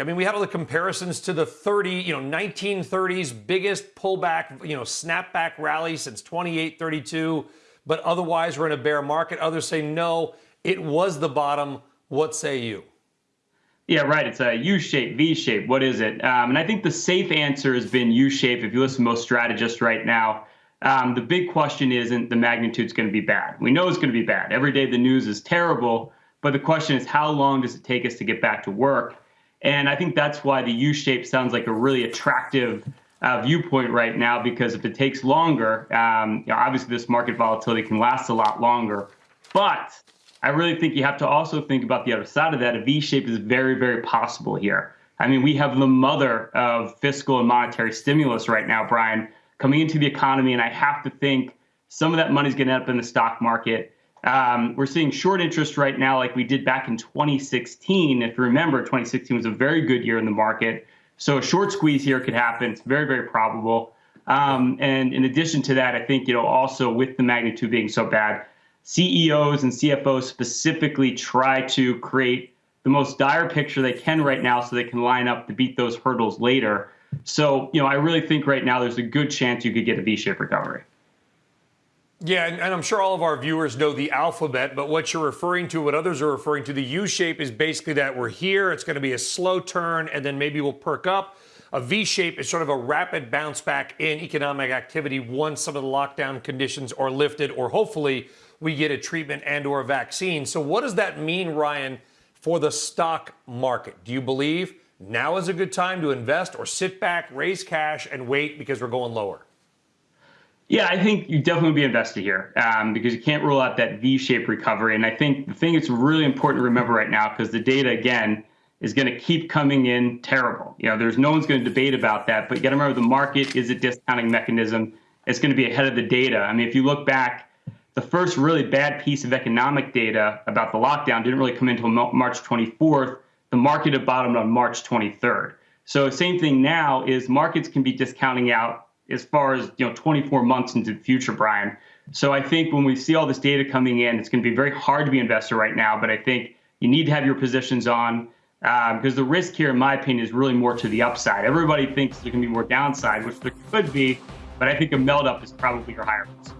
I mean, we had all the comparisons to the 30, you know, 1930s biggest pullback, you know, snapback rally since 28, 32. But otherwise, we're in a bear market. Others say no, it was the bottom. What say you? Yeah, right. It's a U shape, V shape. What is it? Um, and I think the safe answer has been U shape. If you listen to most strategists right now, um, the big question isn't the magnitude's going to be bad. We know it's going to be bad. Every day the news is terrible. But the question is, how long does it take us to get back to work? And I think that's why the U shape sounds like a really attractive uh, viewpoint right now, because if it takes longer, um, you know, obviously this market volatility can last a lot longer. But I really think you have to also think about the other side of that. A V shape is very, very possible here. I mean, we have the mother of fiscal and monetary stimulus right now, Brian, coming into the economy. And I have to think some of that money is going to end up in the stock market. Um, we're seeing short interest right now, like we did back in 2016. If you remember, 2016 was a very good year in the market. So a short squeeze here could happen. It's very, very probable. Um, and in addition to that, I think, you know, also with the magnitude being so bad, CEOs and CFOs specifically try to create the most dire picture they can right now so they can line up to beat those hurdles later. So, you know, I really think right now there's a good chance you could get a V-shaped recovery. Yeah, and, I'm sure all of our viewers know the alphabet, but what you're referring to, what others are referring to, the U shape is basically that we're here, it's going to be a slow turn, and then maybe we'll perk up. A V shape is sort of a rapid bounce back in economic activity once some of the lockdown conditions are lifted, or hopefully we get a treatment and or a vaccine. So what does that mean, Ryan, for the stock market? Do you believe now is a good time to invest or sit back, raise cash, and wait because we're going lower? Yeah, I think you definitely be invested here um, because you can't rule out that V-shaped recovery. And I think the thing that's really important to remember right now, because the data again is going to keep coming in terrible. You know, there's no one's going to debate about that. But you got to remember, the market is a discounting mechanism. It's going to be ahead of the data. I mean, if you look back, the first really bad piece of economic data about the lockdown didn't really come until March 24th. The market had bottomed on March 23rd. So same thing now is markets can be discounting out as far as you know 24 months into the future, Brian. So I think when we see all this data coming in, it's going to be very hard to be an investor right now. But I think you need to have your positions on because uh, the risk here, in my opinion, is really more to the upside. Everybody thinks there can be more downside, which there could be, but I think a melt up is probably your higher risk.